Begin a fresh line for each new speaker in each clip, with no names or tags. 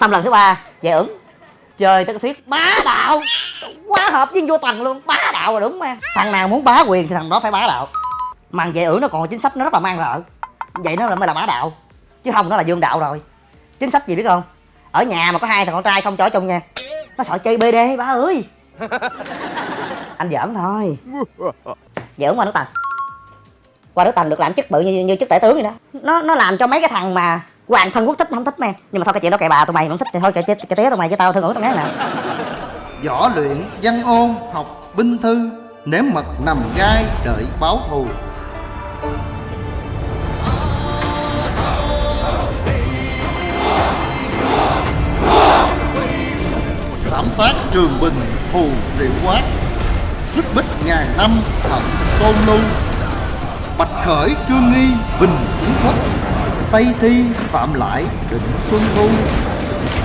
xong lần thứ ba về ứng chơi tới cái thuyết bá đạo. Quá hợp với vô tầng luôn bá đạo là đúng mà. Thằng nào muốn bá quyền thì thằng đó phải bá đạo. Mà về ử nó còn chính sách nó rất là mang rợ vậy nó mới là bá đạo chứ không nó là dương đạo rồi. Chính sách gì biết không? Ở nhà mà có hai thằng con trai không cho ở chung nha nó sợ chơi bd ba ơi. Anh giỡn thôi. Giỡn qua nước tầng qua nước tầng được làm chức bự như, như chức tể tướng vậy đó. Nó nó làm cho mấy cái thằng mà hoàng thân quốc thích, không thích men nhưng mà thôi, cái chuyện đó kệ bà, tụi mày vẫn thích thì thôi, kệ chết cái tía tụi mày, chứ tao thương ngủ tao ngán nè.
Võ luyện văn ôn, học binh thư, Nếm mật nằm gai, đợi báo thù. Thảm sát trường bình, thù triệu quát. Xích bích ngàn năm thần tôn lưu. Bạch khởi, trương nghi, bình kiến quốc. Tây thi, phạm lại, định xuân thu,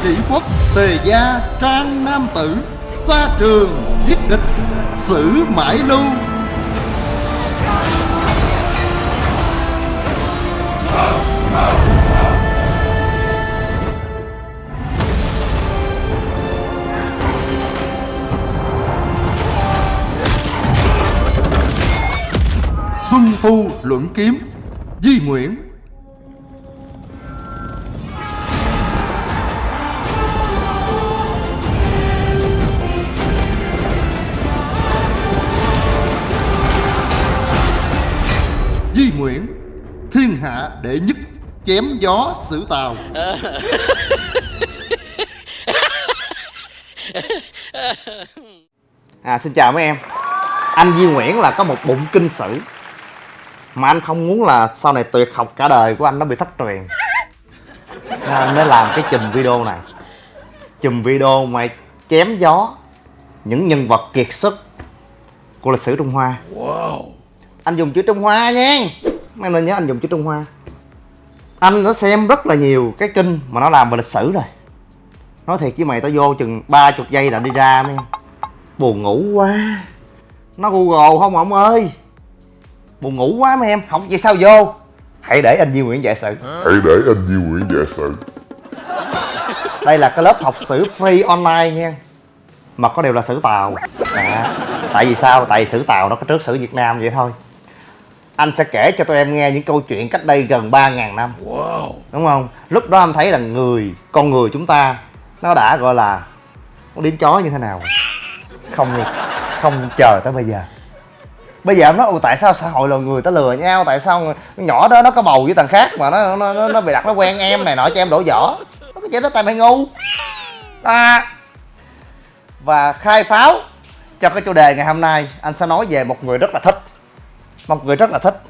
Chỉ quốc, tề gia, trang nam tử Xa trường, giết địch, Sử mãi lưu. Xuân Thu luận kiếm, Di Nguyễn Đệ nhất Chém gió xử tàu.
À xin chào mấy em. Anh Duy Nguyễn là có một bụng kinh sử. Mà anh không muốn là sau này tuyệt học cả đời của anh nó bị thất truyền. Nên anh mới làm cái chùm video này. Chùm video mà chém gió Những nhân vật kiệt xuất Của lịch sử Trung Hoa. Anh dùng chữ Trung Hoa nha. Mấy em nên nhớ anh dùng chữ Trung Hoa Anh đã xem rất là nhiều cái kinh mà nó làm về lịch sử rồi. Nói thiệt với mày tao vô chừng ba chục giây là đi ra mấy Buồn ngủ quá. Nó Google không ông ơi. Buồn ngủ quá mấy em. Không vậy sao vô? Hãy để anh Duy Nguyễn dạy sự.
Hãy để anh Duy Nguyễn giải sự.
Đây là cái lớp học sử free online nha. Mà có đều là sử Tàu. À, Tại vì sao? Tại vì sử Tàu nó có trước sử Việt Nam vậy thôi Anh sẽ kể cho tụi em nghe những câu chuyện cách đây gần 3.000 năm. Đúng không? Lúc đó anh thấy là người, con người chúng ta Nó đã gọi là Nó điếm chó như thế nào? Không không chờ tới bây giờ. Bây giờ em nói "Ồ, tại sao xã hội loài người ta lừa nhau? Tại sao con nhỏ đó nó có bầu với thằng khác Mà nó nó, nó, nó bị đặt nó quen em này nọ cho em đổ vỏ? Nó cái chuyện đó tại mày ngu. À. Và khai pháo cho cái chủ đề ngày hôm nay Anh sẽ nói về một người rất là thích Một người rất là thích.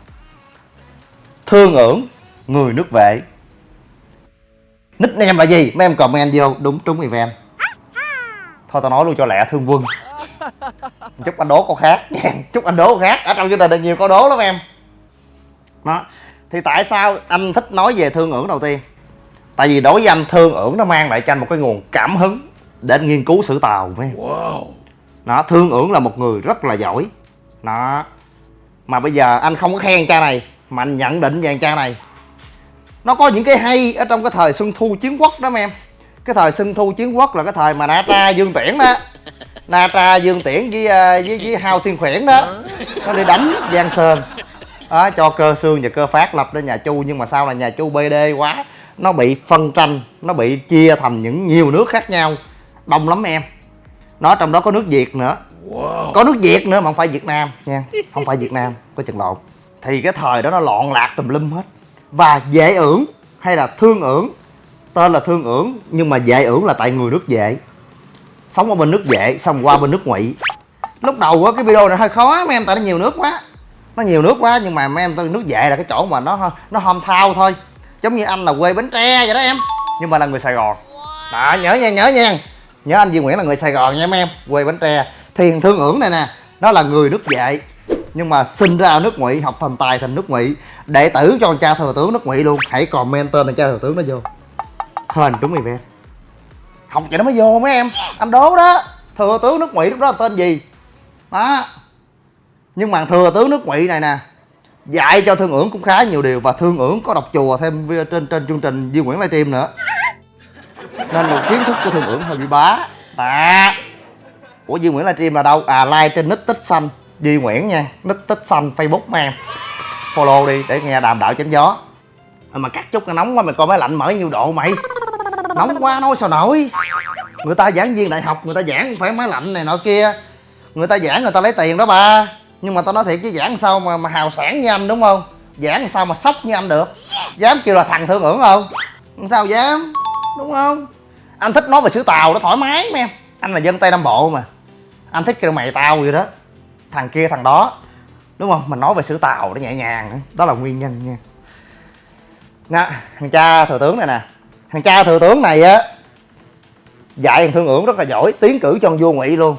Thương ưởng người nước vệ. Nickname là gì? Mấy em comment vô đúng trúng event. Thôi tao nói luôn cho lẹ thương quân. Chúc anh đố câu khác. Chúc anh đố câu khác. Ở trong chương trình nhiều câu đố lắm em. Đó. Thì tại sao anh thích nói về thương ưởng đầu tiên? Tại vì đối với anh thương ưởng nó mang lại cho anh một cái nguồn cảm hứng Để anh nghiên cứu sử tàu mấy em. Đó thương ưởng là một người rất là giỏi. Đó mà bây giờ anh không có khen cha này Mà anh nhận định về cha này. Nó có những cái hay ở trong cái thời Xuân Thu Chiến Quốc đó em Cái thời Xuân Thu Chiến Quốc là cái thời mà Na Tra Dương Tiễn đó. Na Tra Dương Tiễn với ờ, với, với Hao Thiên Khuyển đó. Nó đi đánh Giang Sơn. Đó, cho cơ xương và cơ phát lập ra nhà Chu nhưng mà sau là nhà Chu BD quá. Nó bị phân tranh nó bị chia thành những nhiều nước khác nhau. Đông lắm em. Nó trong đó có nước Việt nữa có nước Việt nữa mà không phải Việt Nam nha, không phải Việt Nam, có chừng lộn thì cái thời đó nó loạn lạc tùm lum hết. Và dễ ưởng hay là thương ưởng, tên là thương ưởng, nhưng mà dễ ưởng là tại người nước vệ. Sống ở bên nước vệ, xong qua bên nước ngụy. Lúc đầu á, cái video này hơi khó, mấy em tại nó nhiều nước quá. Nó nhiều nước quá, nhưng mà mấy em nước vệ là cái chỗ mà nó nó hôm thao thôi. Giống như anh là quê bến tre vậy đó em, nhưng mà là người sài gòn. Đó, nhớ nha nhớ nha. Nhớ anh Duy Nguyễn là người Sài Gòn nha mấy em, quê Bến Tre. Thiền Thương ưởng này nè, nó là người nước vệ nhưng mà sinh ra ở nước ngụy, học thành tài thành nước ngụy, đệ tử cho cha thừa tướng nước ngụy luôn. Hãy comment tên là cha thừa tướng nó vô. Hên đúng event. Học vậy nó mới vô mấy em. Anh đố đó. Thừa tướng nước ngụy lúc đó là tên gì? Đó. Nhưng mà thừa tướng nước ngụy này nè, dạy cho thương ưởng cũng khá nhiều điều và thương ưởng có đọc chùa thêm trên trên chương trình Duy Nguyễn livestream nữa. Nên một kiến thức của thương ưởng hơi bị bá. À của duy nguyễn livestream là đâu? À like trên nick tích xanh. Duy nguyễn nha. Nick tích xanh facebook mà em follow đi để nghe đàm đạo chém gió. À, mà cắt chút nó nóng quá mày coi máy lạnh mở nhiêu độ mày. Nóng quá nói sao nổi? Người ta giảng viên đại học người ta giảng phải máy lạnh này nọ kia. Người ta giảng người ta lấy tiền đó ba. Nhưng mà tao nói thiệt chứ giảng sao mà, mà hào sản như anh đúng không? Giảng sao mà sốc như anh được? Dám kêu là thằng thương ưởng không? Sao dám? Đúng không? Anh thích nói về sứ tàu nó thoải mái mà em anh là dân tây nam bộ mà anh thích kêu mày tao vậy đó. Thằng kia thằng đó. Đúng không? Mình nói về sự tàu nó nhẹ nhàng. Nữa. đó là nguyên nhân nha. Nha, thằng cha thừa tướng này nè. Thằng cha thừa tướng này á dạy thằng thương ưởng rất là giỏi tiến cử cho ông vua ngụy luôn.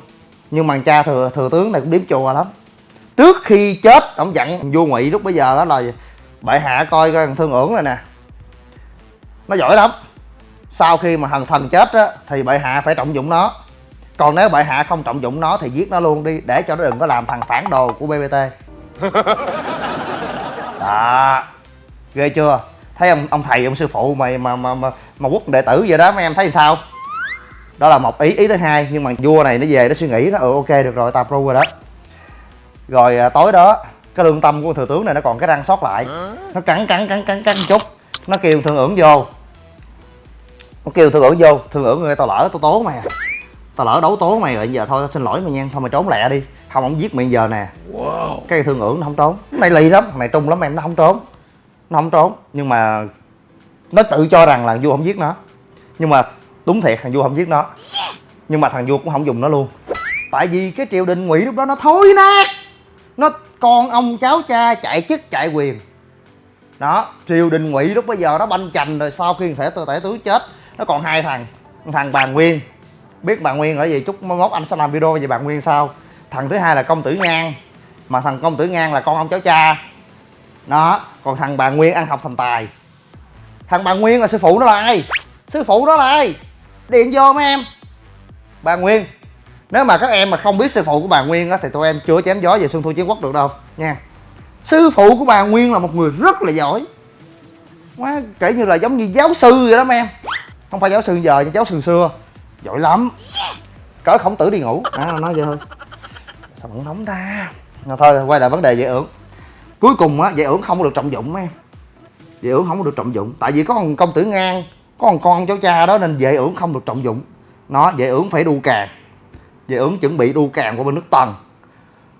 Nhưng mà thằng cha thừa thừa tướng này cũng điếm chùa lắm. Trước khi chết ông dặn thằng vua ngụy lúc bây giờ đó là bệ hạ coi coi thằng thương ưởng này nè. Nó giỏi lắm. Sau khi mà thần thần chết á thì bệ hạ phải trọng dụng nó còn nếu bệ hạ không trọng dụng nó thì giết nó luôn đi để cho nó đừng có làm thằng phản đồ của bbt đó. Ghê chưa? Thấy ông ông thầy ông sư phụ mày mà mà mà, mà quốc đệ tử vậy đó mấy em thấy sao? Đó là một ý ý thứ hai nhưng mà vua này nó về nó suy nghĩ nó ừ ok được rồi tao pro rồi đó. Rồi à, tối đó cái lương tâm của thừa tướng này nó còn cái răng sót lại. Nó cắn cắn cắn cắn cắn chút. Nó kêu thương ưởng vô. Nó kêu thương ưởng vô. Thương ưởng ơi tao lỡ tao tố mày à tao lỡ đấu tố mày rồi giờ thôi tao xin lỗi mày nha. Thôi mày trốn lẹ đi. Không ông giết mày giờ nè. Cái thương ưởng nó không trốn. Này lì lắm này trung lắm em nó không trốn. Nó không trốn. Nhưng mà nó tự cho rằng là vua không giết nó. Nhưng mà đúng thiệt thằng vua không giết nó. Nhưng mà thằng vua cũng không dùng nó luôn. Tại vì cái triều đình ngụy lúc đó nó thối nát. Nó con ông cháu cha chạy chức chạy quyền. Đó triều đình ngụy lúc bây giờ nó banh chành rồi sau khi thể tể tướng chết nó còn hai thằng. Thằng bà nguyên biết bà nguyên ở gì. Chút mốt anh sẽ làm video về bà nguyên sau. Thằng thứ hai là công tử ngang. Mà thằng công tử ngang là con ông cháu cha. Đó, còn thằng bà nguyên ăn học thành tài. Thằng bà nguyên là sư phụ nó là ai? Sư phụ đó là ai? Điện vô mấy em. Bà nguyên, nếu mà các em mà không biết sư phụ của bà nguyên á, thì tụi em chưa chém gió về xuân thu chiến quốc được đâu, nha. Sư phụ của bà nguyên là một người rất là giỏi. Quá kể như là giống như giáo sư vậy đó, mấy em. Không phải giáo sư giờ nhưng giáo sư xưa giỏi lắm. Cỡ khổng tử đi ngủ. À, nói vậy thôi. Sao vẫn nóng ta? À, thôi quay lại vấn đề dạy ưởng. Cuối cùng á dạy ưởng không có được trọng dụng em. Dạy ưởng không có được trọng dụng. Tại vì có con công tử ngang có con con cháu cha đó nên dạy ưởng không được trọng dụng. Nó dạy ưởng phải đu càng. Dạy ưởng chuẩn bị đu càng qua bên nước tần.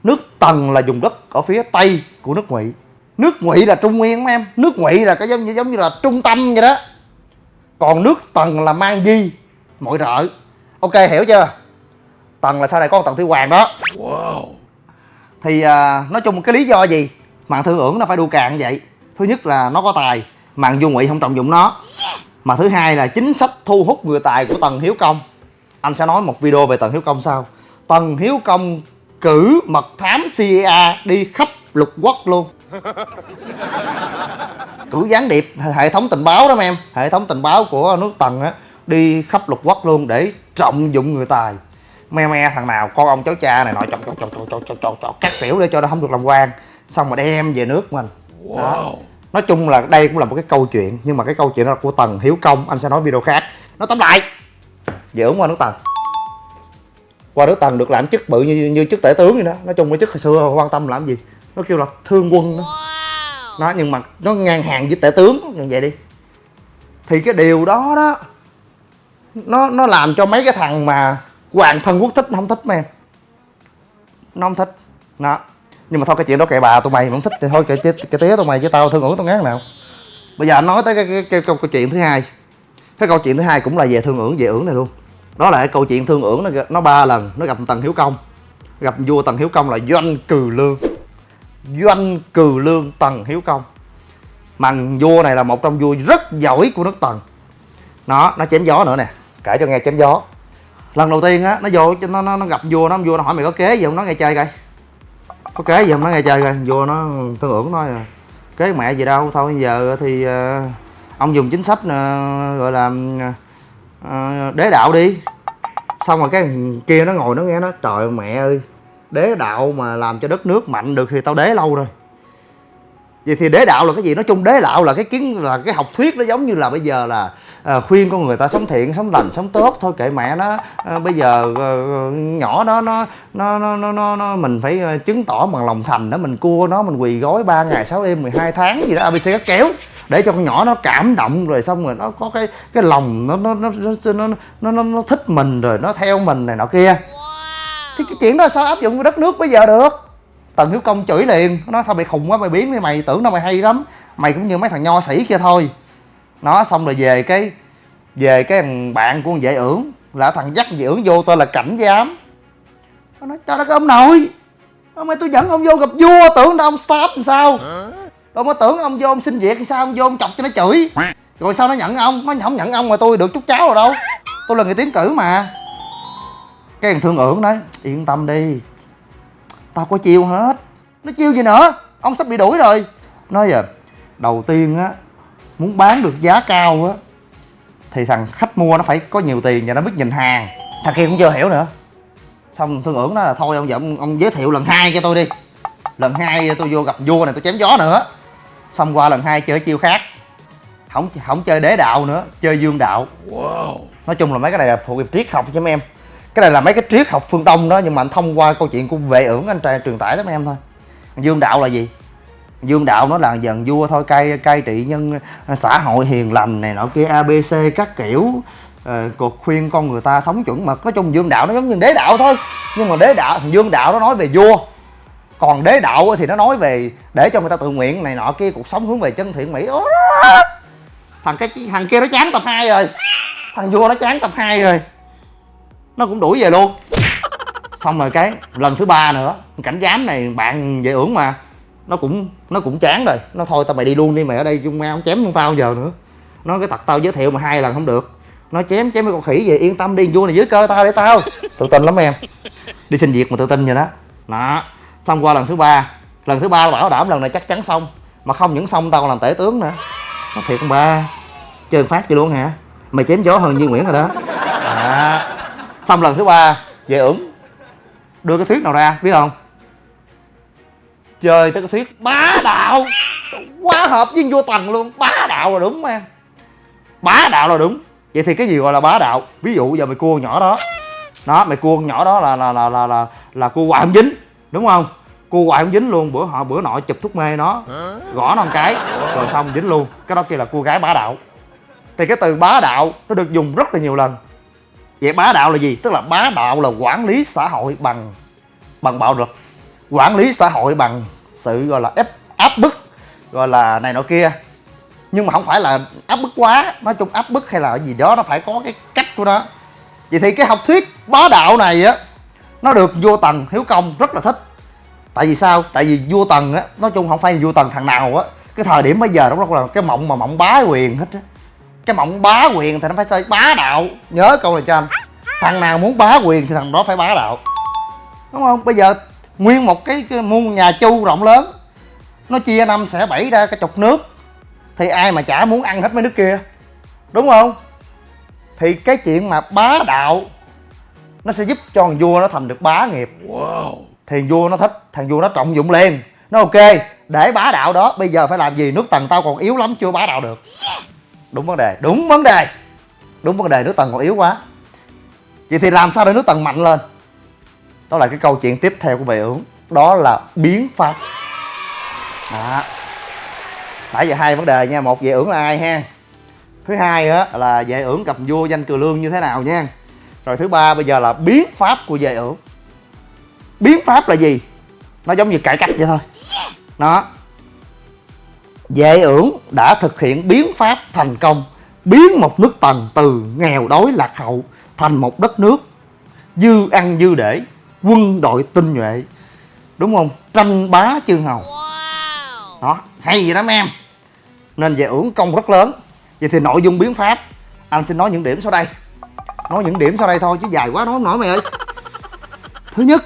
Nước tần là vùng đất ở phía tây của nước ngụy. Nước ngụy là trung nguyên em. Nước ngụy là cái giống như giống như là trung tâm vậy đó. Còn nước tần là mang di mọi rợ ok hiểu chưa? Tần là sau này có con tần thủy hoàng đó. Thì à, nói chung cái lý do gì mạng thương ưởng nó phải đu càng vậy? Thứ nhất là nó có tài mạng vua ngụy không trọng dụng nó. Mà thứ hai là chính sách thu hút người tài của tần hiếu công. Anh sẽ nói một video về tần hiếu công sau. Tần hiếu công cử mật thám cia đi khắp lục quốc luôn. Cử gián điệp hệ thống tình báo đó em hệ thống tình báo của nước tần á đi khắp lục quốc luôn để trọng dụng người tài. Me me thằng nào con ông cháu cha này nọ chọc chọc chọc chọc chọc chọc chọc các kiểu để cho nó không được làm quan xong mà đem về nước mình. Đó. nói chung là đây cũng là một cái câu chuyện nhưng mà cái câu chuyện đó là của tần hiếu công anh sẽ nói video khác. Nó tóm lại dễ ủng qua nước tần. Qua nước tần được làm chức bự như như chức tể tướng vậy đó. Nói chung cái chức hồi xưa quan tâm làm gì? Nó kêu là thương quân đó. Nó nhưng mà nó ngang hàng với tể tướng. Như vậy đi. Thì cái điều đó đó nó nó làm cho mấy cái thằng mà hoàng thân quốc thích nó không thích mấy em. Nó không thích. Đó. Nhưng mà thôi cái chuyện đó kệ bà tụi mày không thích thì thôi kệ cái, cái tía tụi mày chứ tao thương ưởng tao ngán nào. Bây giờ nói tới cái, cái, cái, câu, câu chuyện thứ hai. Cái câu chuyện thứ hai cũng là về thương ưởng về ưởng này luôn. Đó là cái câu chuyện thương ưởng nó nó ba lần nó gặp tần hiếu công. Gặp vua tần hiếu công là doanh cừ lương. Doanh cừ lương tần hiếu công. Mà vua này là một trong vua rất giỏi của nước tần. Nó nó chém gió nữa nè kể cho nghe chém gió. Lần đầu tiên á nó vô nó nó, nó gặp vua nó vua nó hỏi mày có kế gì không? Nó nghe chơi coi. Có kế gì không? Nó nghe chơi coi. Vua nó thương ưởng nói kế mẹ gì đâu thôi giờ thì uh, ông dùng chính sách uh, gọi là uh, đế đạo đi. Xong rồi cái kia nó ngồi nó nghe nó trời mẹ ơi đế đạo mà làm cho đất nước mạnh được thì tao đế lâu rồi vậy thì đế đạo là cái gì nói chung đế đạo là cái kiến là cái học thuyết nó giống như là bây giờ là à, khuyên con người ta sống thiện sống lành sống tốt thôi kệ mẹ nó à, bây giờ à, nhỏ đó nó nó nó nó nó, nó mình phải à, chứng tỏ bằng lòng thành đó mình cua nó mình quỳ gói 3 ngày 6 đêm 12 tháng gì đó abc các kéo để cho con nhỏ nó cảm động rồi xong rồi nó có cái cái lòng nó nó nó nó nó nó, nó, nó thích mình rồi nó theo mình này nọ kia thì cái chuyện đó sao áp dụng đất nước bây giờ được tần hiếu công chửi liền. Nó nói, thôi mày khùng quá, mày biến đi, mày tưởng đâu mày hay lắm. Mày cũng như mấy thằng nho sĩ kia thôi. Nó xong rồi về cái về cái thằng bạn của con vệ ưởng. Là thằng dắt dễ ưởng vô, tên là cảnh giám. Nó nói cho đất ông nội! Ông ơi, tôi dẫn ông vô gặp vua, tưởng đâu ông stop làm sao? Đâu có tưởng ông vô ông xin việc thì sao, ông vô ông chọc cho nó chửi. Rồi sao nó nhận ông? Nó không nhận ông mà tôi được chút cháu rồi đâu. Tôi là người tiến cử mà. Cái thằng thương ưởng nói, yên tâm đi tao có chiêu hết. Nó chiêu gì nữa? Ông sắp bị đuổi rồi. Nói giờ đầu tiên á muốn bán được giá cao á thì thằng khách mua nó phải có nhiều tiền và nó biết nhìn hàng. Thằng kia cũng chưa hiểu nữa. Xong thương ưởng nó là thôi ông giờ ông, ông giới thiệu lần hai cho tôi đi. Lần hai tôi vô gặp vua này tôi chém gió nữa. Xong qua lần hai chơi chiêu khác. Không không chơi đế đạo nữa chơi dương đạo. Nói chung là mấy cái này là thuộc về triết học cho mấy em cái này là mấy cái triết học phương đông đó nhưng mà anh thông qua câu chuyện của vệ ưởng anh trai truyền tải tới mấy em thôi. Dương đạo là gì? Dương đạo nó là dần vua thôi cai cai trị nhân à, xã hội hiền lành này nọ kia abc các kiểu. Ờ, cuộc khuyên con người ta sống chuẩn mực. Nói chung dương đạo nó giống như đế đạo thôi. Nhưng mà đế đạo dương đạo nó nói về vua. Còn đế đạo thì nó nói về để cho người ta tự nguyện này nọ kia cuộc sống hướng về chân thiện mỹ. Thằng cái thằng kia nó chán tập 2 rồi. Thằng vua nó chán tập 2 rồi nó cũng đuổi về luôn. Xong rồi cái lần thứ ba nữa, cảnh giám này bạn về ưởng mà. Nó cũng nó cũng chán rồi. Nó thôi tao mày đi luôn đi, mày ở đây chung mau chém con tao giờ nữa. Nó cái tật tao giới thiệu mà hai lần không được. Nó chém chém mấy con khỉ về, yên tâm đi, vua này dưới cơ tao để tao. Tự tin lắm em. Đi xin việc mà tự tin rồi đó. Đó. Xong qua lần thứ ba, lần thứ ba bảo đảm lần này chắc chắn xong. Mà không những xong, tao còn làm tể tướng nữa. Nó thiệt không ba, chơi phát vậy luôn hả? Mày chém gió hơn Duy Nguyễn rồi đó. Đó xong lần thứ ba về ửng. Đưa cái thuyết nào ra biết không? Chơi tới cái thuyết bá đạo. Quá hợp với vua tần luôn. Bá đạo là đúng em. Bá đạo là đúng. Vậy thì cái gì gọi là bá đạo? Ví dụ giờ mày cua nhỏ đó. Đó mày cua nhỏ đó là là là là là, là cua hoài không dính đúng không? Cua hoài không dính luôn. Bữa họ bữa nọ chụp thuốc mê nó. Gõ nó một cái rồi xong dính luôn. Cái đó kia là cua gái bá đạo. Thì cái từ bá đạo nó được dùng rất là nhiều lần vậy bá đạo là gì? Tức là bá đạo là quản lý xã hội bằng bằng bạo lực. Quản lý xã hội bằng sự gọi là ép, áp bức, gọi là này nọ kia. Nhưng mà không phải là áp bức quá. Nói chung áp bức hay là gì đó, nó phải có cái cách của nó. Vậy thì cái học thuyết bá đạo này á, nó được vua tần hiếu công rất là thích. Tại vì sao? Tại vì vua tần á, nói chung không phải vua tần thằng nào á. Cái thời điểm bây giờ đó là cái mộng mà mộng bá quyền hết á cái mộng bá quyền thì nó phải xây bá đạo. Nhớ câu này cho anh. Thằng nào muốn bá quyền thì thằng đó phải bá đạo. Đúng không? Bây giờ nguyên một cái, cái muôn nhà chu rộng lớn nó chia năm sẽ bảy ra cái chục nước thì ai mà chả muốn ăn hết mấy nước kia? Đúng không? Thì cái chuyện mà bá đạo nó sẽ giúp cho thằng vua nó thành được bá nghiệp. Thì vua nó thích thằng vua nó trọng dụng liền. Nó ok để bá đạo đó bây giờ phải làm gì? Nước tần tao còn yếu lắm chưa bá đạo được đúng vấn đề đúng vấn đề. Đúng vấn đề nước tần còn yếu quá. Vậy thì làm sao để nước tần mạnh lên? Đó là cái câu chuyện tiếp theo của vệ ưởng đó là biến pháp. Đó. Nãy giờ hai vấn đề nha một vệ ưởng là ai ha? Thứ hai á là vệ ưởng cầm vua danh cừ lương như thế nào nha? Rồi thứ ba bây giờ là biến pháp của vệ ưởng biến pháp là gì? Nó giống như cải cách vậy thôi. Nó vệ ưởng đã thực hiện biến pháp thành công biến một nước tần từ nghèo đói lạc hậu thành một đất nước dư ăn dư để quân đội tinh nhuệ. Đúng không? Tranh bá chư hầu. Đó hay gì lắm em. Nên về ưởng công rất lớn. Vậy thì nội dung biến pháp anh xin nói những điểm sau đây. Nói những điểm sau đây thôi chứ dài quá nói không nổi mày ơi. Thứ nhất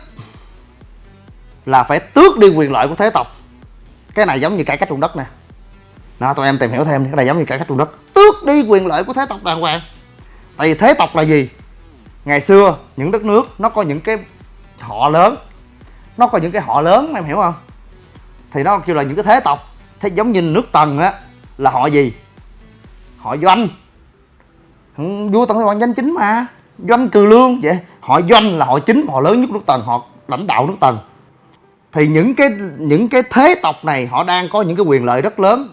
là phải tước đi quyền lợi của thế tộc. Cái này giống như cải cách ruộng đất nè đó tụi em tìm hiểu thêm cái này giống như cải cách ruộng đất. Tước đi quyền lợi của thế tộc đàng hoàng. Tại vì thế tộc là gì? Ngày xưa, những đất nước, nó có những cái họ lớn. Nó có những cái họ lớn, em hiểu không? Thì nó kêu là những cái thế tộc. Thế giống như nước tần á, là họ gì? Họ doanh. Vua tần là hoàng danh chính mà. Doanh cừ lương, vậy. Họ doanh là họ chính, họ lớn nhất nước tần, họ lãnh đạo nước tần. Thì những cái những cái thế tộc này, họ đang có những cái quyền lợi rất lớn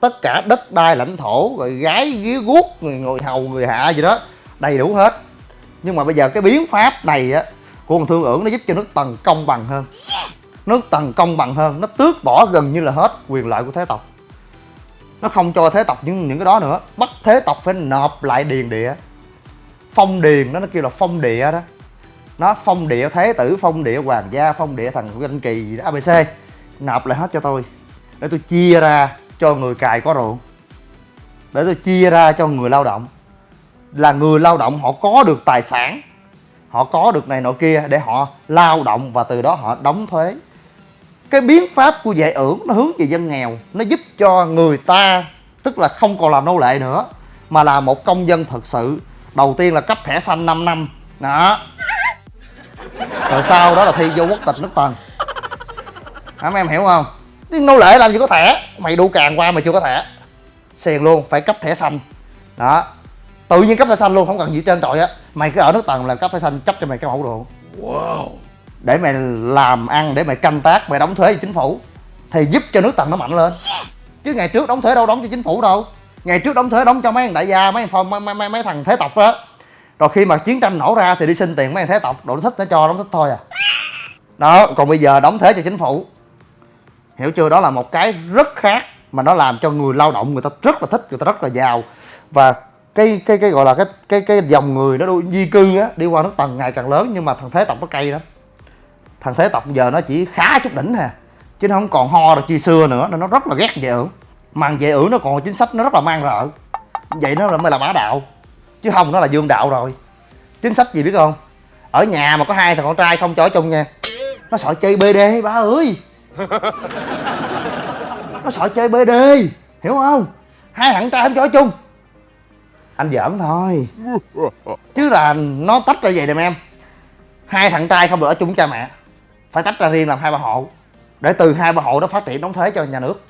tất cả đất đai lãnh thổ, rồi gái ghía guốc, người ngồi hầu, người hạ gì đó, đầy đủ hết. Nhưng mà bây giờ cái biến pháp này á, của con thương ưởng nó giúp cho nước tần công bằng hơn. Nước tần công bằng hơn, nó tước bỏ gần như là hết quyền lợi của thế tộc. Nó không cho thế tộc những những cái đó nữa. Bắt thế tộc phải nộp lại điền địa. Phong điền đó, nó kêu là phong địa đó. Nó phong địa thế tử, phong địa hoàng gia, phong địa thần danh kỳ gì đó abc nộp lại hết cho tôi. Để tôi chia ra cho người cài có ruộng để tôi chia ra cho người lao động. Là người lao động họ có được tài sản, họ có được này nọ kia để họ lao động và từ đó họ đóng thuế. Cái biến pháp của dạy ưởng nó hướng về dân nghèo, nó giúp cho người ta, tức là không còn làm nô lệ nữa, mà là một công dân thực sự. Đầu tiên là cấp thẻ xanh 5 năm. Đó. Rồi sau đó là thi vô quốc tịch nước tần. Hả, mấy em hiểu không? Chứ nô lệ làm gì có thẻ? Mày đu càng qua mà chưa có thẻ. Xiền luôn phải cấp thẻ xanh. Đó. Tự nhiên cấp thẻ xanh luôn không cần gì trên trọi á. Mày cứ ở nước tần là cấp thẻ xanh cấp cho mày cái mẫu ruộng để mày làm ăn để mày canh tác mày đóng thuế cho chính phủ. Thì giúp cho nước tần nó mạnh lên. Chứ ngày trước đóng thuế đâu đóng cho chính phủ đâu. Ngày trước đóng thuế đóng cho mấy thằng đại gia mấy thằng phong mấy, mấy, mấy, mấy thằng thế tộc đó rồi khi mà chiến tranh nổ ra thì đi xin tiền mấy thằng thế tộc. Đồ nó thích nó cho nó thích thôi à. Đó còn bây giờ đóng thuế cho chính phủ hiểu chưa? Đó là một cái rất khác mà nó làm cho người lao động người ta rất là thích, người ta rất là giàu. Và cái cái cái gọi là cái cái cái dòng người nó di cư á, đi qua nước tầng ngày càng lớn, nhưng mà thằng thế tộc nó cay lắm. Thằng thế tộc giờ nó chỉ khá chút đỉnh hà, chứ nó không còn ho được như xưa nữa, nên nó rất là ghét về ưởng mà về ưởng nó còn chính sách nó rất là mang rợ. Vậy nó là mới là bá đạo, chứ không, nó là dương đạo rồi. Chính sách gì biết không? Ở nhà mà có hai thằng con trai không cho ở chung nha, nó sợ chơi bd ba ơi! nó sợ chơi bd hiểu không? Hai thằng trai không cho ở chung. Anh giỡn thôi. Chứ là nó tách ra vậy nè em. Hai thằng trai không được ở chung với cha mẹ. Phải tách ra riêng làm hai ba hộ. Để từ hai ba hộ đó phát triển đóng thuế cho nhà nước.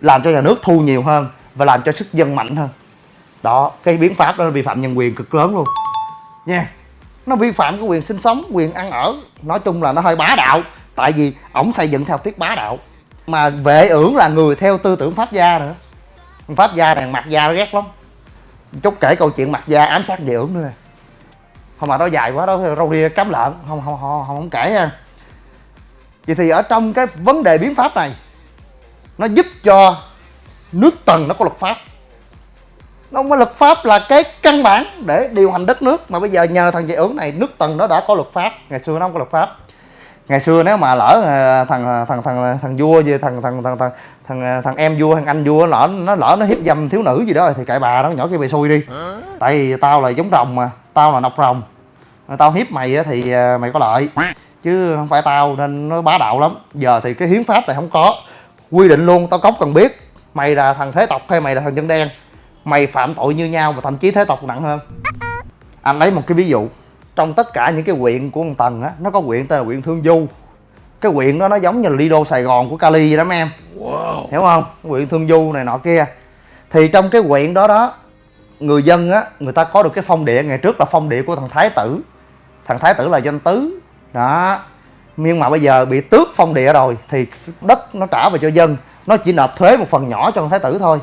Làm cho nhà nước thu nhiều hơn và làm cho sức dân mạnh hơn. Đó cái biến pháp đó vi phạm nhân quyền cực lớn luôn. Nha nó vi phạm cái quyền sinh sống quyền ăn ở. Nói chung là nó hơi bá đạo tại vì ổng xây dựng theo tiết bá đạo mà vệ ưởng là người theo tư tưởng pháp gia nữa. Pháp gia này mặt gia nó ghét lắm. Chút kể câu chuyện mặt gia ám sát vệ ưởng nữa nè. Không mà nó dài quá đó râu ria cắm lợn. Không không không không, không kể ha vậy thì ở trong cái vấn đề biến pháp này nó giúp cho nước tần nó có luật pháp. Nó có luật pháp là cái căn bản để điều hành đất nước mà bây giờ nhờ thằng vệ ưởng này nước tần nó đã có luật pháp. Ngày xưa nó không có luật pháp ngày xưa nếu mà lỡ ờ, thằng thằng thằng thằng vua gì thằng thằng thằng thằng thằng thằng em vua thằng anh vua lỡ nó lỡ nó hiếp dâm thiếu nữ gì đó thì cãi bà nó nhỏ kia bị xui đi. Tại vì tao là giống rồng mà tao là nọc rồng. Tao hiếp mày thì ờ, mày có lợi. Chứ không phải tao nên nó bá đạo lắm. Giờ thì cái hiến pháp này không có. Quy định luôn tao cốc cần biết. Mày là thằng thế tộc hay mày là thằng dân đen? Mày phạm tội như nhau và thậm chí thế tộc nặng hơn. Anh lấy một cái ví dụ trong tất cả những cái huyện của ông tần á nó có huyện tên là huyện thương du. Cái huyện đó nó giống như là lido sài gòn của cali vậy đó mấy em. Hiểu không? Huyện thương du này nọ kia. Thì trong cái huyện đó đó người dân á người ta có được cái phong địa. Ngày trước là phong địa của thằng thái tử. Thằng thái tử là danh tứ. Đó. Nhưng mà bây giờ bị tước phong địa rồi thì đất nó trả về cho dân. Nó chỉ nộp thuế một phần nhỏ cho thằng thái tử thôi.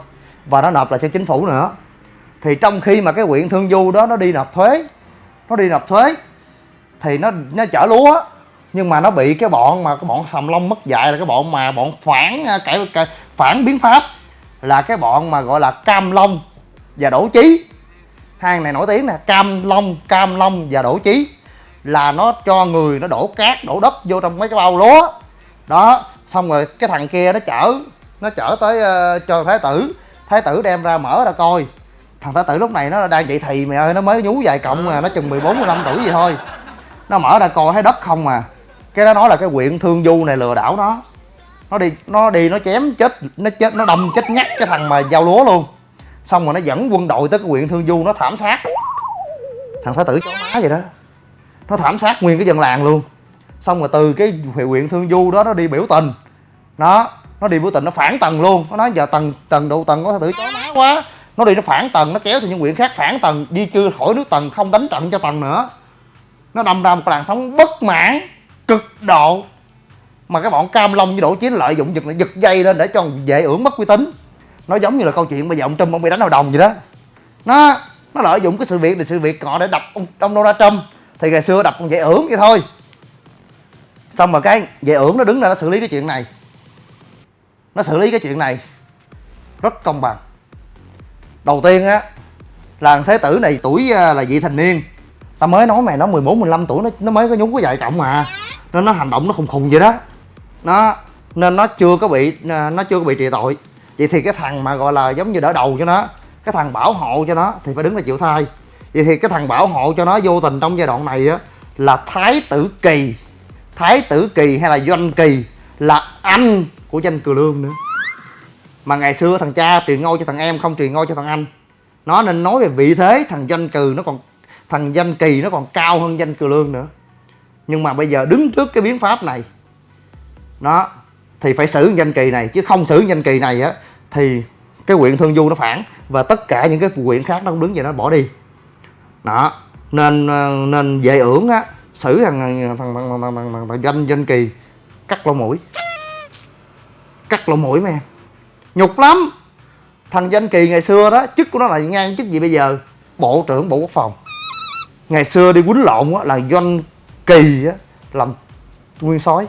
Và nó nộp lại cho chính phủ nữa. Thì trong khi mà cái huyện thương du đó nó đi nộp thuế nó đi nộp thuế thì nó nó chở lúa nhưng mà nó bị cái bọn mà cái bọn sầm lông mất dạy là cái bọn mà bọn phản à, cái, cải, phản biến pháp là cái bọn mà gọi là cam long và đổ chí. Hai này nổi tiếng nè cam long cam long và đổ chí là nó cho người nó đổ cát đổ đất vô trong mấy cái bao lúa. Đó xong rồi cái thằng kia nó chở nó chở tới uh, cho thái tử. Thái tử đem ra mở ra coi thằng thái tử lúc này nó đang dậy thì mày ơi, nó mới nhú vài cộng mà, nó chừng 14 15 tuổi gì thôi. Nó mở ra coi, thấy đất không mà cái nó nói là cái quyện thương du này lừa đảo nó. Nó đi nó đi, nó chém chết, nó chết, nó đâm chết ngắt cái thằng mà giao lúa luôn. Xong rồi nó dẫn quân đội tới cái quyện thương du, nó thảm sát. Thằng thái tử chó má vậy đó. Nó thảm sát nguyên cái dân làng luôn. Xong rồi từ cái huyện thương du đó, nó đi biểu tình. Nó nó đi biểu tình, nó phản tầng luôn. Nó nói giờ tầng tầng độ tầng có thái tử chó má quá nó đi nó phản tầng nó kéo thì những quyển khác phản tầng di chưa khỏi nước tầng không đánh trận cho tầng nữa. Nó đâm ra một làn sóng bất mãn cực độ. Mà cái bọn cam long với đổ chiến lợi dụng giật giật dây lên để cho vệ ưởng mất uy tín. Nó giống như là câu chuyện bây giờ ông Trump ông bị đánh hội đồng vậy đó. Nó nó lợi dụng cái sự việc này sự việc họ để đập ông, ông Donald Trump. Thì ngày xưa đập ông vệ ưởng vậy thôi. Xong rồi cái vệ ưởng nó đứng ra nó xử lý cái chuyện này. Nó xử lý cái chuyện này. Rất công bằng đầu tiên á, là thế tử này tuổi à, là vị thành niên. Ta mới nói mày, nó 14 15 tuổi, nó nó mới có nhúng có vợ chồng mà nên nó hành động nó khùng khùng vậy đó. Nó, nên nó chưa có bị à, nó chưa có bị trị tội. Vậy thì cái thằng mà gọi là giống như đỡ đầu cho nó, cái thằng bảo hộ cho nó thì phải đứng ra chịu thai. Vậy thì cái thằng bảo hộ cho nó vô tình trong giai đoạn này á, là thái tử kỳ. Thái tử kỳ hay là doanh kỳ là anh của danh cừ lương nữa mà ngày xưa thằng cha truyền ngôi cho thằng em không truyền ngôi cho thằng anh. Nó nên nói về vị thế thằng danh cừ nó còn thằng danh kỳ nó còn cao hơn danh cừ lương nữa. Nhưng mà bây giờ đứng trước cái biến pháp này nó thì phải xử danh kỳ này chứ không xử danh kỳ này á thì cái quyện thương du nó phản và tất cả những cái quyện khác nó cũng đứng về nó bỏ đi. Đó nên nên dễ ưởng á xử thằng thằng thằng thằng, thằng, thằng, thằng, thằng danh danh kỳ cắt lỗ mũi. Cắt lỗ mũi mấy em nhục lắm. Thằng danh kỳ ngày xưa đó chức của nó là ngang chức gì bây giờ? Bộ trưởng bộ quốc phòng. Ngày xưa đi quýnh lộn á, là doanh kỳ á, làm nguyên sói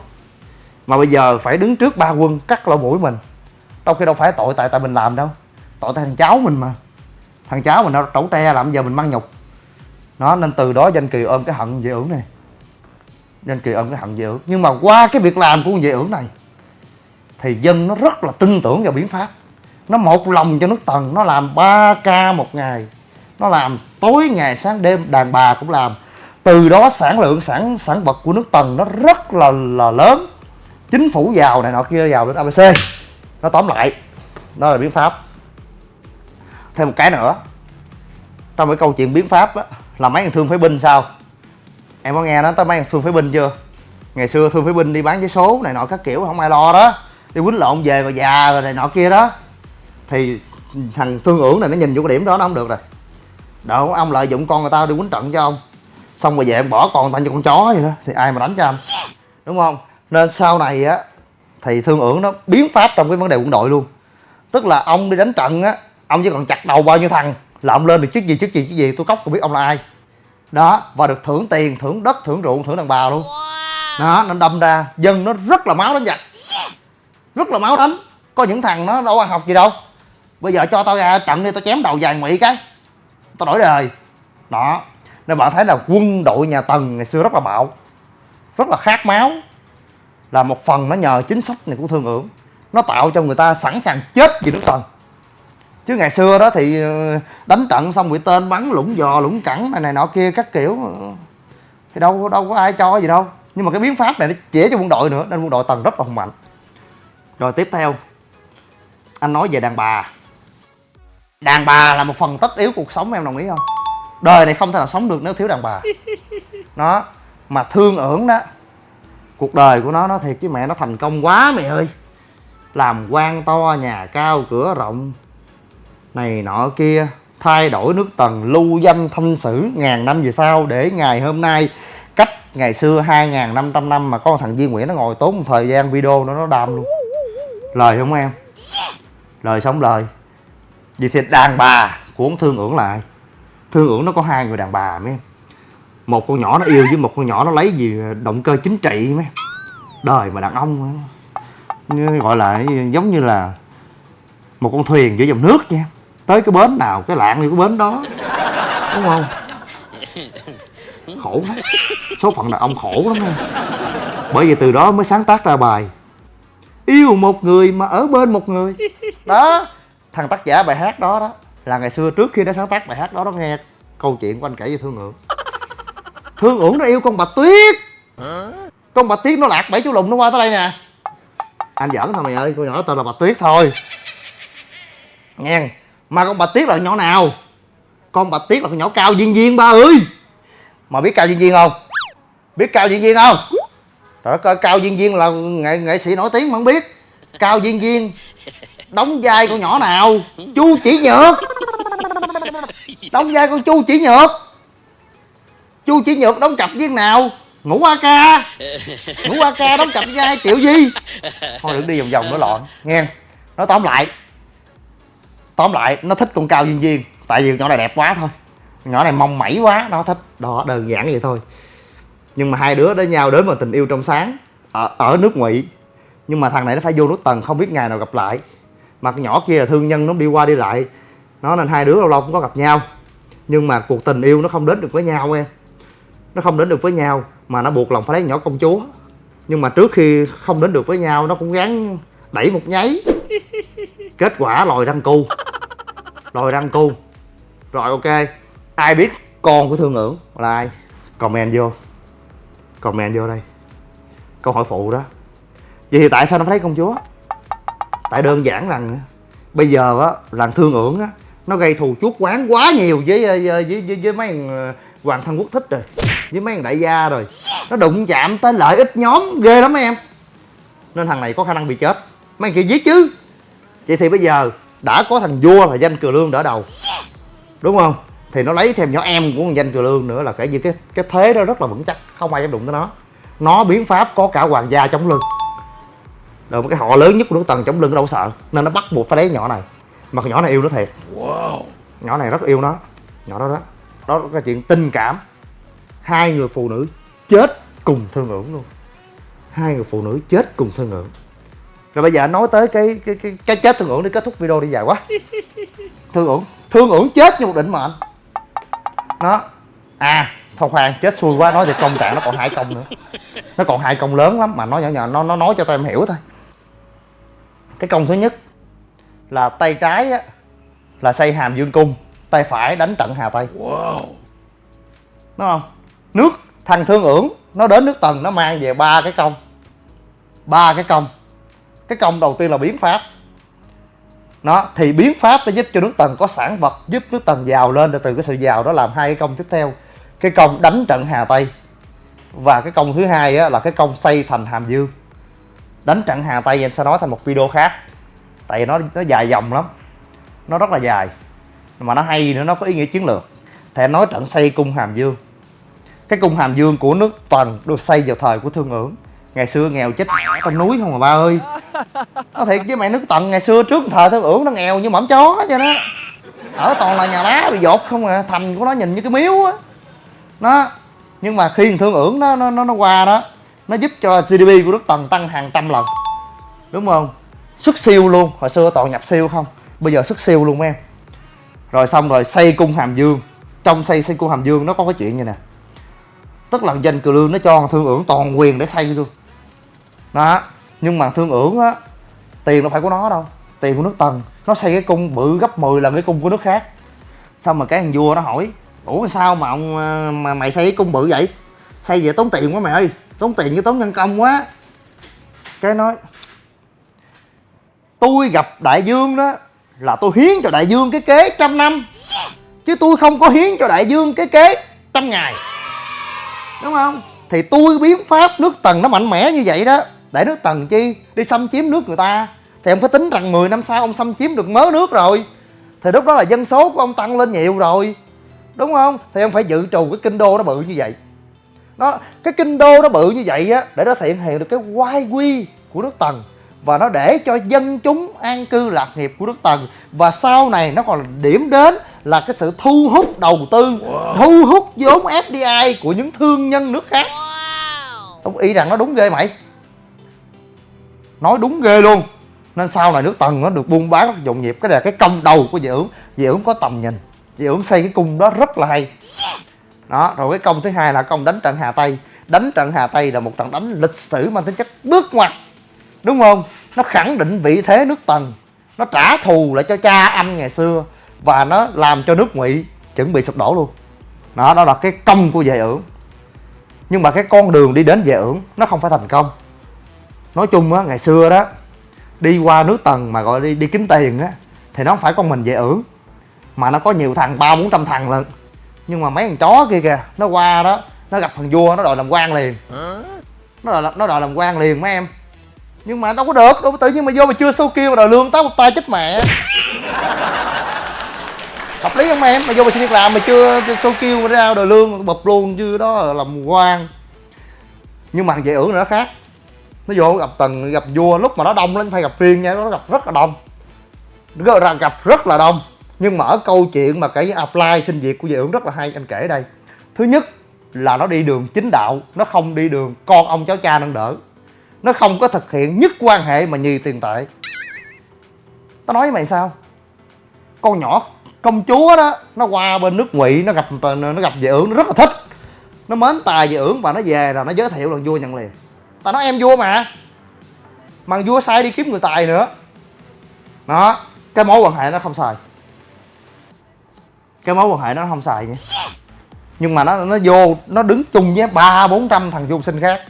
mà bây giờ phải đứng trước ba quân cắt lỗ mũi mình. Đâu khi đâu phải tội tại tại mình làm đâu. Tội tại thằng cháu mình mà. Thằng cháu mình nó trẩu tre làm giờ mình mang nhục. Nó nên từ đó danh kỳ ôm cái hận về ưởng này. Danh kỳ ôm cái hận về ưởng nhưng mà qua cái việc làm của về ưởng này thì dân nó rất là tin tưởng vào biến pháp. Nó một lòng cho nước tần, nó làm 3 ca một ngày. Nó làm tối ngày sáng đêm, đàn bà cũng làm. Từ đó sản lượng, sản sản vật của nước tần nó rất là là lớn. Chính phủ giàu này nọ kia, giàu đến abc nó tóm lại, đó là biến pháp. Thêm một cái nữa, trong cái câu chuyện biến pháp á, là mấy thằng thương phế binh sao? Em có nghe nói tới mấy thằng thương phế binh chưa? Ngày xưa thương phế binh đi bán giấy số này nọ các kiểu, không ai lo đó đi quýnh lộn về rồi già rồi này nọ kia đó. Thì thằng thương ưởng này nó nhìn vô cái điểm đó nó không được rồi. Đó ông lợi dụng con người ta đi quýnh trận cho ông. Xong rồi về ông bỏ con người ta cho con chó vậy đó, thì ai mà đánh cho anh đúng không? Nên sau này á, thì thương ưởng nó biến pháp trong cái vấn đề quân đội luôn. Tức là ông đi đánh trận á, ông chỉ còn chặt đầu bao nhiêu thằng là ông lên được chức gì chức gì chức gì, tôi cóc cũng biết ông là ai. Đó, và được thưởng tiền, thưởng đất, thưởng ruộng, thưởng đàn bà luôn. Đó, nó đâm ra, dân nó rất là máu đánh giặc rất là máu thánh có những thằng nó đâu ăn học gì đâu. Bây giờ cho tao ra trận đi, tao chém đầu vàng mỹ cái. Tao đổi đời. Đó. Nên bạn thấy là quân đội nhà tần ngày xưa rất là bạo, rất là khát máu. Là một phần nó nhờ chính sách này của thương ưởng nó tạo cho người ta sẵn sàng chết vì nước tần. Chứ ngày xưa đó thì ờ, đánh trận xong bị tên bắn lũng giò lũng cẳng này này nọ kia, các kiểu. Thì đâu đâu có ai cho gì đâu. Nhưng mà cái biến pháp này nó chỉ cho quân đội nữa, nên quân đội tần rất là hùng mạnh rồi tiếp theo anh nói về đàn bà. Đàn bà là một phần tất yếu cuộc sống em đồng ý không? Đời này không thể nào sống được nếu thiếu đàn bà. Nó mà thương ưởng đó cuộc đời của nó nó thiệt chứ mẹ nó thành công quá mẹ ơi. Làm quan to nhà cao cửa rộng này nọ kia thay đổi nước tần lưu danh thanh sử ngàn năm về sau để ngày hôm nay cách ngày xưa 2.500 năm mà có thằng Duy Nguyễn nó ngồi tốn một thời gian video nó nó đam luôn lời không em? Lời sống lời. Vì thì đàn bà ông thương ưởng lại. Thương ưởng nó có hai người đàn bà mấy em. Một con nhỏ nó yêu với một con nhỏ nó lấy gì động cơ chính trị mấy em. đời mà đàn ông gọi là giống như là một con thuyền giữa dòng nước nha tới cái bến nào cái lạng đi cái bến đó. Đúng không? Khổ lắm số phận đàn ông khổ lắm nha bởi vì từ đó mới sáng tác ra bài yêu một người mà ở bên một người. Đó thằng tác giả bài hát đó đó là ngày xưa trước khi nó sáng tác bài hát đó nó nghe câu chuyện của anh kể về thương ưởng thương ưởng nó yêu con bạch tuyết. Con bạch tuyết nó lạc bảy chú lùn nó qua tới đây nè. Anh giỡn thôi mày ơi con nhỏ nó tên là bạch tuyết thôi. Nghe mà con bạch tuyết là nhỏ nào? Con bạch tuyết là con nhỏ cao viên viên ba ơi. Mà biết cao viên viên không? Biết cao viên viên không Ờ, ở cao viên viên là nghệ nghệ sĩ nổi tiếng mà không biết. Cao viên viên, đóng vai con nhỏ nào? Chu chỉ nhược. Đóng vai con chu chỉ nhược. Chu chỉ nhược đóng cặp viên nào? Ngủ a ca. Ngủ a ca đóng cặp vai triệu di. Thôi đừng đi vòng vòng nữa loạn nghe nói tóm lại. Tóm lại, nó thích con cao viên viên, tại vì con nhỏ này đẹp quá thôi. Nhỏ này mong mẩy quá, nó thích. Đó, đơn giản vậy thôi nhưng mà hai đứa đến nhau đến mà tình yêu trong sáng ở, ở nước ngụy. Nhưng mà thằng này nó phải vô nước tần không biết ngày nào gặp lại. Mà con nhỏ kia là thương nhân nó đi qua đi lại. Nó nên hai đứa lâu lâu cũng có gặp nhau. Nhưng mà cuộc tình yêu nó không đến được với nhau em. Nó không đến được với nhau mà nó buộc lòng phải lấy nhỏ công chúa. Nhưng mà trước khi không đến được với nhau nó cũng gắng đẩy một nháy. Kết quả lòi răng cu. Lòi răng cu. Rồi ok. Ai biết con của thương ngưỡng là ai? Comment vô comment vô đây. Câu hỏi phụ đó. Vậy thì tại sao nó phải lấy công chúa? Tại đơn giản rằng bây giờ á làng thương ưởng á nó gây thù chuốc quán quá nhiều với với với, với, với mấy thằng ờ, hoàng thân quốc thích rồi với mấy thằng đại gia rồi. Nó đụng chạm tới lợi ích nhóm ghê lắm em. Nên thằng này có khả năng bị chết. Mấy thằng kia giết chứ. Vậy thì bây giờ đã có thằng vua là danh cừ lương đỡ đầu. Đúng không? Thì nó lấy thêm nhỏ em của con danh cừ lương nữa là kể như cái cái thế đó rất là vững chắc không ai dám đụng tới nó. Nó biến pháp có cả hoàng gia chống lưng. Rồi một cái họ lớn nhất của nước tần chống lưng nó đâu sợ nên nó bắt buộc phải lấy nhỏ này. Mà nhỏ này yêu nó thiệt. Nhỏ này rất yêu nó. Nhỏ đó đó. Đó là chuyện tình cảm. Hai người phụ nữ chết cùng thương ưởng luôn. Hai người phụ nữ chết cùng thương ưởng rồi bây giờ nói tới cái cái cái cái chết thương ưởng để kết thúc video đi dài quá. Thương ưởng thương ưởng chết như một định mệnh nó à thôi khoan chết xui quá nói về công trạng nó còn hai công nữa. Nó còn hai công lớn lắm mà nó nhỏ nhỏ nó nó nói cho tụi em hiểu thôi. Cái công thứ nhất là tay trái á là xây hàm dương cung tay phải đánh trận hà tây. Đúng không? Nước thằng thương ưởng nó đến nước tần nó mang về ba cái công. Ba cái công. Cái công đầu tiên là biến pháp nó thì biến pháp nó giúp cho nước tần có sản vật giúp nước tần giàu lên từ cái sự giàu đó làm hai cái công tiếp theo. Cái công đánh trận hà tây. Và cái công thứ hai á, là cái công xây thành hàm dương. Đánh trận hà tây em anh sẽ nói thành một video khác. Tại vì nó nó dài dòng lắm. Nó rất là dài. Mà nó hay nữa nó có ý nghĩa chiến lược. Thì anh nói trận xây cung hàm dương. Cái cung hàm dương của nước tần được xây vào thời của thương ứng ngày xưa nghèo chết mẹ con núi không mà ba ơi. Nó thiệt với mẹ nước tần ngày xưa trước thời thương ưởng nó nghèo như mỏm chó cho nó. Ở toàn là nhà đá bị dột không à thành của nó nhìn như cái miếu á. Nó, nhưng mà khi thương ưởng nó nó nó nó qua đó, nó giúp cho gdp của nước tần tăng hàng trăm lần. Đúng không? Xuất siêu luôn, hồi xưa toàn nhập siêu không? Bây giờ xuất siêu luôn em. Rồi xong rồi xây cung hàm dương. Trong xây xây cung hàm dương nó có cái chuyện như nè. Tức là danh cừ lương nó cho thương ưởng toàn quyền để xây luôn đó. Nhưng mà thương ưởng á, tiền đâu phải của nó đâu. Tiền của nước tần. Nó xây cái cung bự gấp 10 lần cái cung của nước khác. Xong mà cái thằng vua nó hỏi, ủa, sao mà ông ờ, mà mày xây cái cung bự vậy? Xây về tốn tiền quá mày ơi. Tốn tiền với tốn nhân công quá. Cái nói, tôi gặp đại dương đó là tôi hiến cho đại dương cái kế trăm năm. Chứ tôi không có hiến cho đại dương cái kế trăm ngày. Đúng không? Thì tôi biến pháp nước tần nó mạnh mẽ như vậy đó để nước tần chi? Đi xâm chiếm nước người ta. Thì ông phải tính rằng 10 năm sau ông xâm chiếm được mớ nước rồi. Thì lúc đó là dân số của ông tăng lên nhiều rồi. Đúng không? Thì ông phải dự trù cái kinh đô nó bự như vậy. Nó cái kinh đô nó bự như vậy á để nó thể hiện được cái oai quy của nước tần. Và nó để cho dân chúng an cư lạc nghiệp của nước tần. Và sau này nó còn là điểm đến là cái sự thu hút đầu tư thu hút vốn fdi của những thương nhân nước khác. Ông ý rằng nó đúng ghê mày nói đúng ghê luôn. Nên sau này nước tần nó được buôn bán rất nhộn nhịp cái này là cái công đầu của dị ứng. Dị ứng có tầm nhìn. Dị ứng xây cái cung đó rất là hay. Đó, rồi cái công thứ hai là công đánh trận hà tây. Đánh trận hà tây là một trận đánh lịch sử mang tính chất bước ngoặt. Đúng không? Nó khẳng định vị thế nước tần. Nó trả thù lại cho cha anh ngày xưa. Và nó làm cho nước ngụy chuẩn bị sụp đổ luôn. Đó đó là cái công của vệ ưởng nhưng mà cái con đường đi đến vệ ưởng nó không phải thành công nói chung á, ngày xưa đó, đi qua nước tầng mà gọi đi đi kiếm tiền á, thì nó không phải con mình dễ ưởng, mà nó có nhiều thằng, ba, bốn trăm thằng lận. Nhưng mà mấy thằng chó kia kìa, nó qua đó, nó gặp thằng vua, nó đòi làm quan liền. Nó đòi nó đòi làm quan liền mấy em. Nhưng mà đâu có được, đâu có tự nhiên mà vô mà chưa sâu kêu mà đòi lương tao một tay chết mẹ. Hợp lý không em? Mà vô mà xin việc làm mà chưa sâu kêu mà ra đòi lương, bập luôn chứ đó là làm quan. Nhưng mà thằng dễ ưởng nữa khác nó vô gặp tần gặp vua, lúc mà nó đông lên phải gặp riêng nha nó gặp rất là đông. Nó gặp- gặp rất là đông. Nhưng mà ở câu chuyện mà cái apply xin việc của vệ ưởng rất là hay, anh kể đây. Thứ nhất là nó đi đường chính đạo, nó không đi đường con ông cháu cha nâng đỡ. Nó không có thực hiện nhất quan hệ mà nhì tiền tệ. Tao nói với mày sao? Con nhỏ, công chúa đó, nó qua bên nước ngụy, nó gặp nó gặp về ưởng nó rất là thích. Nó mến tài về ưởng và nó về rồi nó giới thiệu là vua nhận liền tao nói em vua mà. Mà vua sai đi kiếm người tài nữa. Đó cái mối quan hệ nó không xài. Cái mối quan hệ nó không xài nha. Nhưng mà nó nó vô nó đứng chung với ba bốn trăm thằng du sinh khác.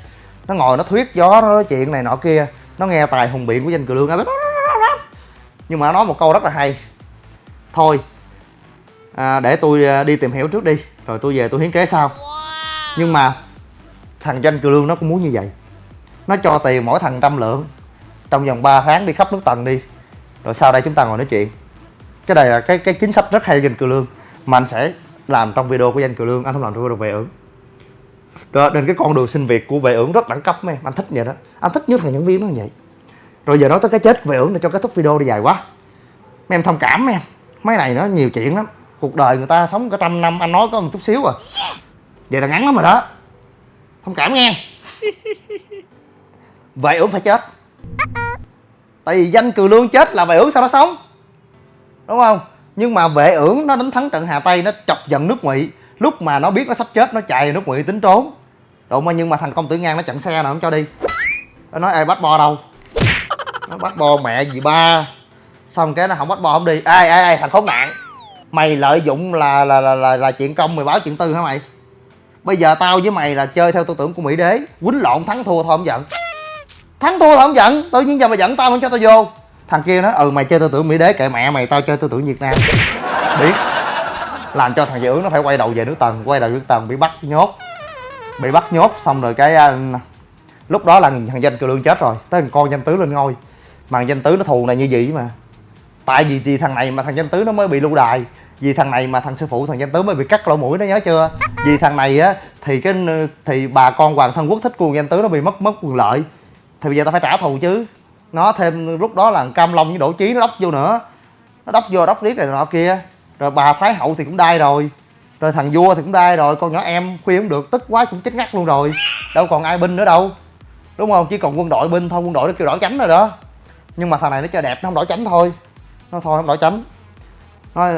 Nó ngồi nó thuyết gió nó nói chuyện này nọ kia. Nó nghe tài hùng biện của danh cừ lương nhưng mà nó nói một câu rất là hay. Thôi à, để tôi à, đi tìm hiểu trước đi. Rồi tôi về tôi hiến kế sau. Nhưng mà thằng danh cừ lương nó cũng muốn như vậy nó cho tiền mỗi thằng trăm lượng. Trong vòng 3 tháng đi khắp nước tần đi. Rồi sau đây chúng ta ngồi nói chuyện. Cái này là cái cái chính sách rất hay danh cừ lương. Mà anh sẽ làm trong video của danh cừ lương. Anh không làm trong video về ưởng. Đó, nên cái con đường xin việc của vệ ưởng rất đẳng cấp mấy em. Anh thích vậy đó. Anh thích nhất là những viên nó như vậy. Rồi giờ nói tới cái chết vệ ưởng để cho kết thúc video đi dài quá. Mấy em thông cảm em. Mấy này nó nhiều chuyện lắm. Cuộc đời người ta sống cả trăm năm anh nói có một chút xíu à. Vậy là ngắn lắm rồi đó. Thông cảm nghe vệ ưởng phải chết. Tại vì danh Cừu lương chết là vệ ưởng sao nó sống? Đúng không? Nhưng mà vệ ưởng nó đánh thắng trận hà tây nó chọc giận nước ngụy. Lúc mà nó biết nó sắp chết nó chạy nước ngụy tính trốn. Đúng mà nhưng mà thành công tử ngang nó chặn xe nào không cho đi. Nó nói ai bắt bo đâu? Nó bắt bo mẹ gì ba. Xong cái nó không bắt bo không đi. Ai ai ai thằng khốn nạn. Mày lợi dụng là là là là, là chuyện công mày báo chuyện tư hả mày? Bây giờ tao với mày là chơi theo tư tưởng của mỹ đế. Quýnh lộn thắng thua thôi không giận thắng thua là không giận tự nhiên giờ mày giận tao không cho tao vô. Thằng kia nói ừ mày chơi tư tưởng mỹ đế kệ mẹ mày tao chơi tư tưởng việt nam. Biết. Làm cho thằng dự ứng nó phải quay đầu về nước tần quay đầu nước tần bị bắt nhốt. Bị bắt nhốt xong rồi cái uh, lúc đó là thằng danh cừ lương chết rồi tới thằng con danh tứ lên ngôi. Mà thằng danh tứ nó thù này như vậy mà. Tại vì vì thằng này mà thằng danh tứ nó mới bị lưu đài vì thằng này mà thằng sư phụ thằng danh tứ mới bị cắt lỗ mũi nó nhớ chưa? Vì thằng này á thì cái thì bà con hoàng thân quốc thích của thằng danh tứ nó bị mất mất quyền lợi thì bây giờ tao phải trả thù chứ. Nó thêm lúc đó là cam long với đỗ chí nó đốc vô nữa. Nó đốc vô, đốc riết này nọ kia. Rồi bà thái hậu thì cũng đai rồi. Rồi thằng vua thì cũng đai rồi. Con nhỏ em khuyên không được. Tức quá cũng chết ngắt luôn rồi. Đâu còn ai binh nữa đâu. Đúng không? Chỉ còn quân đội binh thôi. Quân đội nó kêu đổi chánh rồi đó. Nhưng mà thằng này nó chơi đẹp, nó không đổi chánh thôi. Nó thôi, không đổi chánh. Nó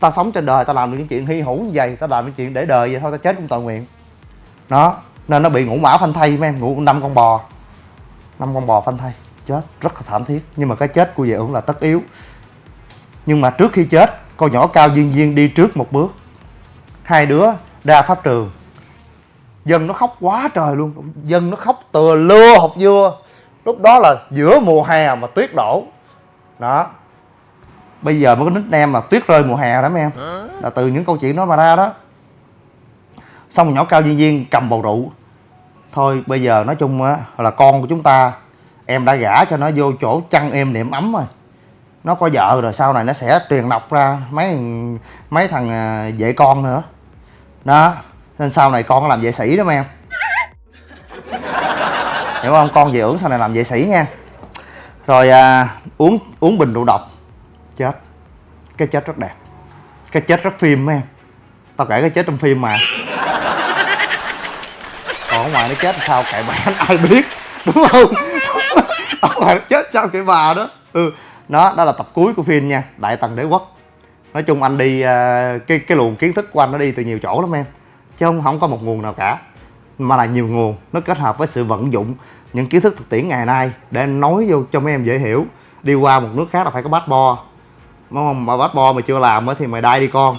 ta sống trên đời, ta làm được những chuyện hy hữu như vậy. Ta làm những chuyện để đời vậy thôi, ta chết cũng tội nguyện. Đó. Nên nó bị ngủ mã phanh thay, mấy em ngủ năm con bò năm con bò phanh thay chết rất là thảm thiết. Nhưng mà cái chết của vệ ưởng là tất yếu. Nhưng mà trước khi chết con nhỏ cao duyên duyên đi trước một bước. Hai đứa ra pháp trường. Dân nó khóc quá trời luôn. Dân nó khóc từa lưa học vua lúc đó là giữa mùa hè mà tuyết đổ. Đó. Bây giờ mới có nickname mà tuyết rơi mùa hè đó mấy em. Là từ những câu chuyện đó mà ra đó. Xong nhỏ cao duyên duyên cầm bầu rượu thôi bây giờ nói chung á là con của chúng ta em đã gả cho nó vô chỗ chăn em niệm ấm rồi. Nó có vợ rồi sau này nó sẽ truyền đọc ra mấy mấy thằng à, vệ con nữa. Đó nên sau này con làm vệ sĩ đó mấy em. Hiểu không? Con về ưởng sau này làm vệ sĩ nha. Rồi à, uống uống bình rượu độc. Chết. Cái chết rất đẹp. Cái chết rất phim mấy em. Tao kể cái chết trong phim mà ở ngoài nó chết sao kệ bà ai biết đúng không? Ở ngoài nó chết sao kệ bà đó. Ừ đó đó là tập cuối của phim nha đại tần đế quốc. Nói chung anh đi uh, cái cái luồng kiến thức của anh nó đi từ nhiều chỗ lắm em chứ không không có một nguồn nào cả mà là nhiều nguồn nó kết hợp với sự vận dụng những kiến thức thực tiễn ngày nay để nói vô cho mấy em dễ hiểu. Đi qua một nước khác là phải có passport đúng không mà passport mà chưa làm á thì mày đai đi con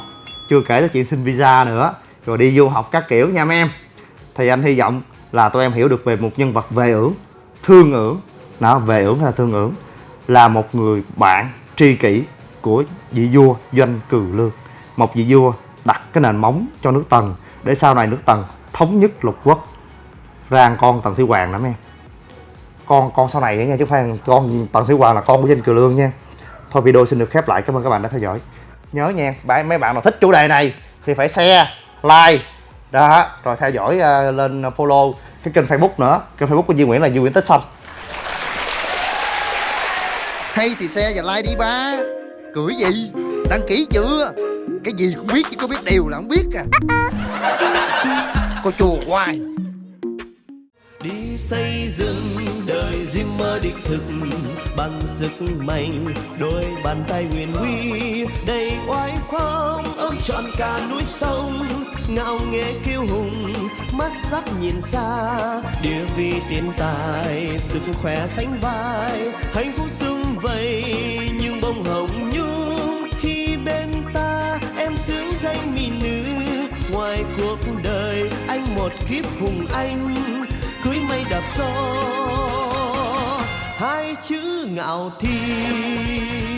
chưa kể tới chuyện xin visa nữa rồi đi du học các kiểu nha mấy em thì anh hy vọng là tụi em hiểu được về một nhân vật về ưởng thương ưởng. Đó về ưởng hay là thương ưởng? Là một người bạn tri kỷ của vị vua doanh cừ lương. Một vị vua đặt cái nền móng cho nước tần để sau này nước tần thống nhất lục quốc. Rang con tần thủy hoàng lắm em. Con con sau này nha chứ Phan, phải con tần thủy hoàng là con của danh kiều lương nha. Thôi video xin được khép lại. Cảm ơn các bạn đã theo dõi. Nhớ nha mấy bạn nào thích chủ đề này thì phải share like đó rồi theo dõi uh, lên follow cái kênh facebook nữa. Kênh facebook của Duy Nguyễn là Duy Nguyễn Tích Xanh.
Hay thì xe và like đi ba. Cưỡi gì? Đăng ký chưa? Cái gì cũng biết chứ có biết đều là không biết à. Có chùa hoài
đi xây dựng đời riêng mơ đích thực bằng sức mạnh. Đôi bàn tay huyền huy, đầy oai phong, ôm trọn cả núi sông. Ngạo nghễ kiêu hùng, mắt sắc nhìn xa. Địa vị tiền tài, sức khỏe sánh vai. Hạnh phúc sung vầy, nhưng bông hồng nhung. Khi bên ta, em sướng danh mỹ nữ. Ngoài cuộc đời, anh một kiếp hùng anh đạp gió hai chữ ngạo thiên.